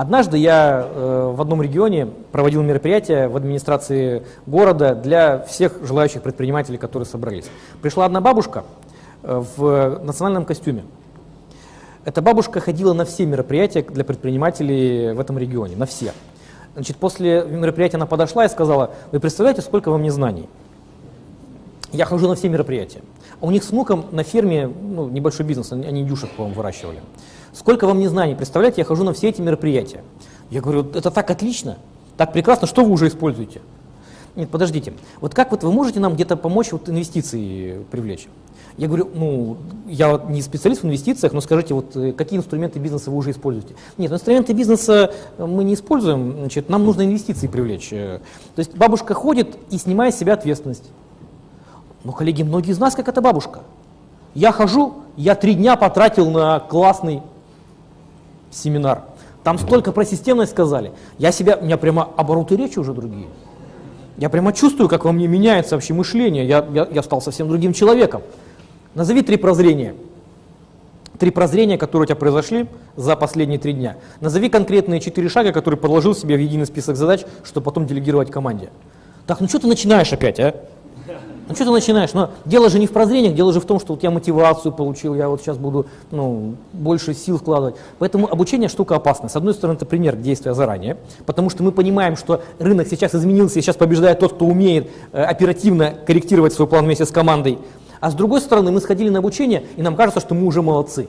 Однажды я э, в одном регионе проводил мероприятие в администрации города для всех желающих предпринимателей, которые собрались. Пришла одна бабушка э, в национальном костюме. Эта бабушка ходила на все мероприятия для предпринимателей в этом регионе, на все. Значит, после мероприятия она подошла и сказала, вы представляете, сколько во мне знаний? Я хожу на все мероприятия. А у них с внуком на ферме ну, небольшой бизнес, они индюшек, по-моему, выращивали. Сколько вам не знаний, представляете, я хожу на все эти мероприятия. Я говорю, это так отлично, так прекрасно, что вы уже используете? Нет, подождите, вот как вот вы можете нам где-то помочь вот инвестиции привлечь? Я говорю, ну, я не специалист в инвестициях, но скажите, вот э, какие инструменты бизнеса вы уже используете? Нет, инструменты бизнеса мы не используем, значит, нам нужно инвестиции привлечь. Э, то есть бабушка ходит и снимает с себя ответственность. Но, коллеги, многие из нас как эта бабушка. Я хожу, я три дня потратил на классный семинар. Там столько про системность сказали. Я себя, у меня прямо обороты речи уже другие. Я прямо чувствую, как во мне меняется вообще мышление. Я, я, я стал совсем другим человеком. Назови три прозрения. Три прозрения, которые у тебя произошли за последние три дня. Назови конкретные четыре шага, которые положил себе в единый список задач, чтобы потом делегировать команде. Так, ну что ты начинаешь опять, а? Ну что ты начинаешь? Но дело же не в прозрениях, дело же в том, что вот я мотивацию получил, я вот сейчас буду ну, больше сил вкладывать. Поэтому обучение штука опасная. С одной стороны, это пример действия заранее, потому что мы понимаем, что рынок сейчас изменился, и сейчас побеждает тот, кто умеет э, оперативно корректировать свой план вместе с командой. А с другой стороны, мы сходили на обучение, и нам кажется, что мы уже молодцы.